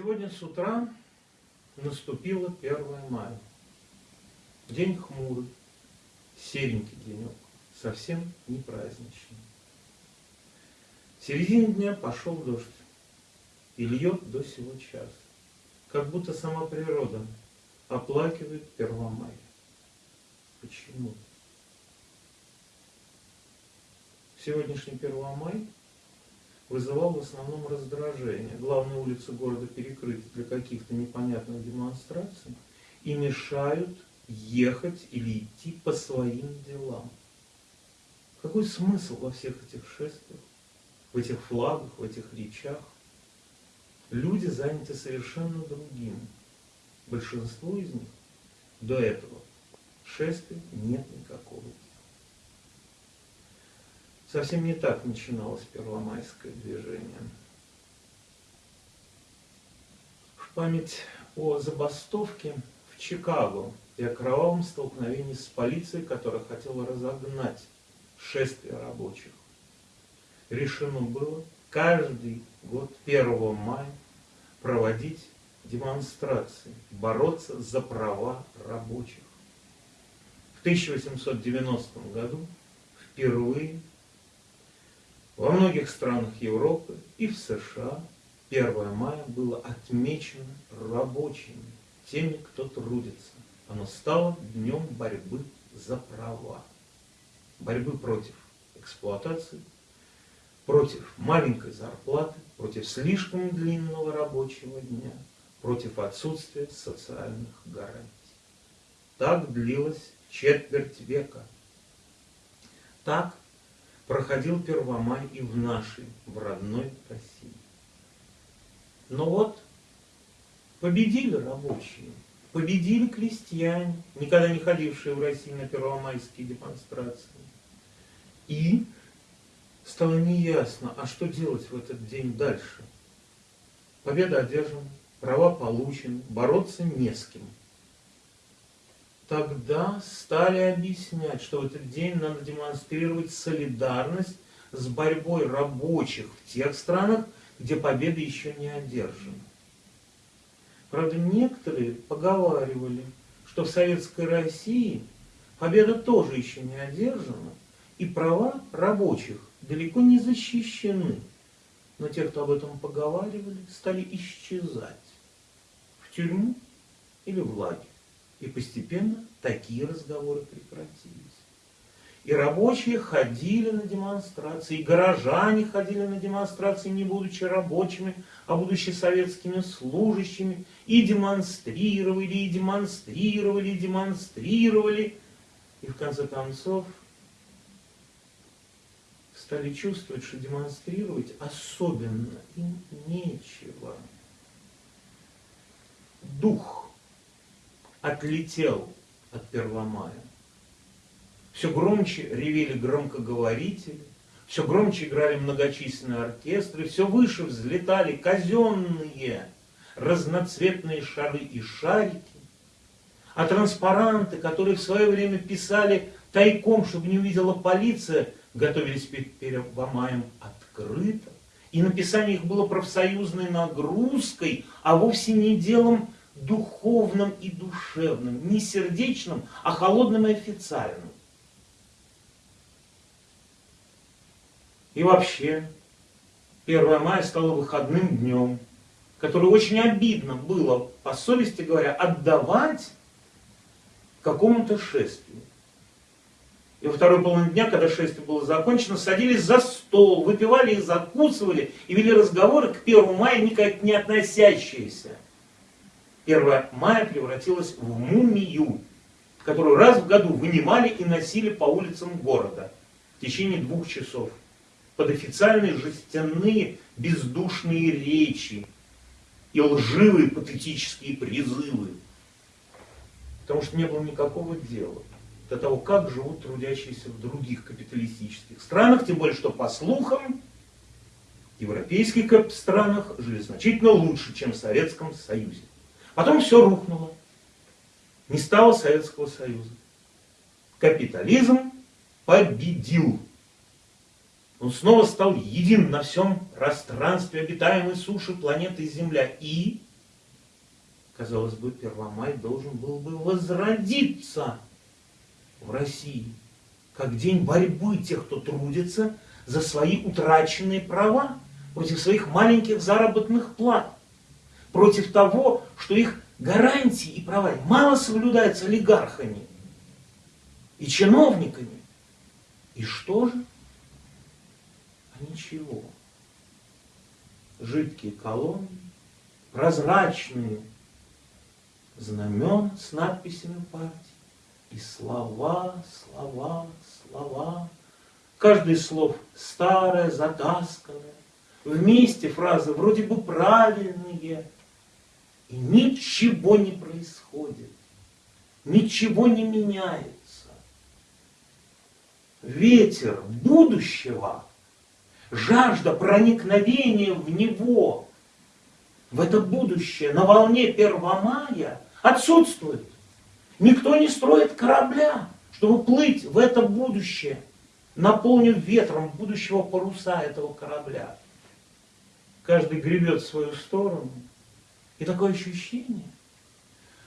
Сегодня с утра наступило 1 мая. День хмурый, серенький денек, совсем не праздничный. В середине дня пошел дождь и льет до сего часа, как будто сама природа оплакивает 1 мая. Почему? Сегодняшний 1 мая вызывал в основном раздражение. Главные улицы города перекрыты для каких-то непонятных демонстраций и мешают ехать или идти по своим делам. Какой смысл во всех этих шествиях, в этих флагах, в этих речах? Люди заняты совершенно другим. Большинство из них до этого шествия нет никакого Совсем не так начиналось первомайское движение. В память о забастовке в Чикаго и о кровавом столкновении с полицией, которая хотела разогнать шествие рабочих, решено было каждый год 1 мая проводить демонстрации, бороться за права рабочих. В 1890 году впервые во многих странах Европы и в США 1 мая было отмечено рабочими, теми, кто трудится. Оно стало днем борьбы за права, борьбы против эксплуатации, против маленькой зарплаты, против слишком длинного рабочего дня, против отсутствия социальных гарантий. Так длилось четверть века. Так проходил Первомай и в нашей, в родной России. Но вот победили рабочие, победили крестьяне, никогда не ходившие в Россию на первомайские демонстрации. И стало неясно, а что делать в этот день дальше. Победа одержана, права получены, бороться не с кем – тогда стали объяснять, что в этот день надо демонстрировать солидарность с борьбой рабочих в тех странах, где победа еще не одержана. Правда, некоторые поговаривали, что в Советской России победа тоже еще не одержана, и права рабочих далеко не защищены. Но те, кто об этом поговаривали, стали исчезать в тюрьму или в лагерь. И постепенно такие разговоры прекратились. И рабочие ходили на демонстрации, и горожане ходили на демонстрации, не будучи рабочими, а будучи советскими служащими, и демонстрировали, и демонстрировали, и демонстрировали. И в конце концов стали чувствовать, что демонстрировать особенно им нечего. Дух отлетел от Первомая. Все громче ревели громкоговорители, все громче играли многочисленные оркестры, все выше взлетали казенные разноцветные шары и шарики, а транспаранты, которые в свое время писали тайком, чтобы не увидела полиция, готовились перед Первомаем открыто. И написание их было профсоюзной нагрузкой, а вовсе не делом духовным и душевным, не сердечным, а холодным и официальным. И вообще, 1 мая стало выходным днем, который очень обидно было, по совести говоря, отдавать какому-то шествию. И во второй половине дня, когда шествие было закончено, садились за стол, выпивали и закусывали, и вели разговоры к 1 мая никак не относящиеся. 1 мая превратилась в мумию, которую раз в году вынимали и носили по улицам города в течение двух часов под официальные жестяные бездушные речи и лживые патетические призывы. Потому что не было никакого дела до того, как живут трудящиеся в других капиталистических странах, тем более, что по слухам, в европейских странах жили значительно лучше, чем в Советском Союзе. Потом все рухнуло. Не стало Советского Союза. Капитализм победил. Он снова стал един на всем пространстве обитаемой суши планеты Земля. И Казалось бы, Первомай должен был бы возродиться в России, как день борьбы тех, кто трудится за свои утраченные права, против своих маленьких заработных плат, против того, что их гарантии и права мало соблюдаются олигархами и чиновниками. И что же? А ничего. Жидкие колонны, прозрачные знамен с надписями партии. И слова, слова, слова. Каждый слов старое, затасканное. Вместе фразы вроде бы правильные. И ничего не происходит. Ничего не меняется. Ветер будущего, жажда проникновения в него, в это будущее на волне 1 мая отсутствует. Никто не строит корабля, чтобы плыть в это будущее, наполнив ветром будущего паруса этого корабля. Каждый гребет в свою сторону. И такое ощущение,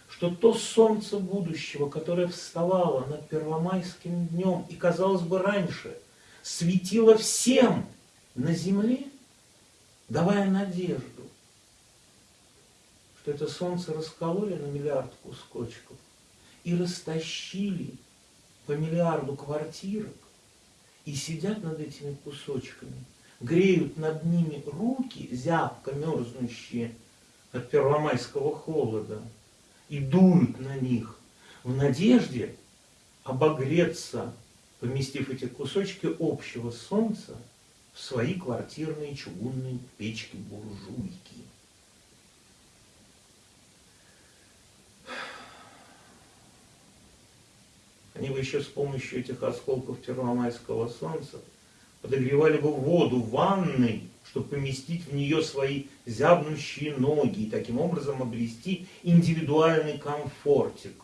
что то солнце будущего, которое вставало над первомайским днем и, казалось бы, раньше светило всем на земле, давая надежду, что это солнце раскололи на миллиард кусочков и растащили по миллиарду квартирок и сидят над этими кусочками, греют над ними руки, зябко мерзнущие от первомайского холода, и дуют на них в надежде обогреться, поместив эти кусочки общего солнца в свои квартирные чугунные печки-буржуйки. Они бы еще с помощью этих осколков первомайского солнца подогревали бы воду в ванной, чтобы поместить в нее свои зябнущие ноги и таким образом обрести индивидуальный комфортик.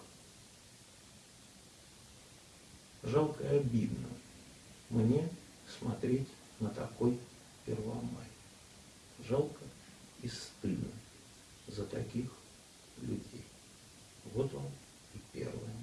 Жалко и обидно мне смотреть на такой Первомай. Жалко и стыдно за таких людей. Вот он и первое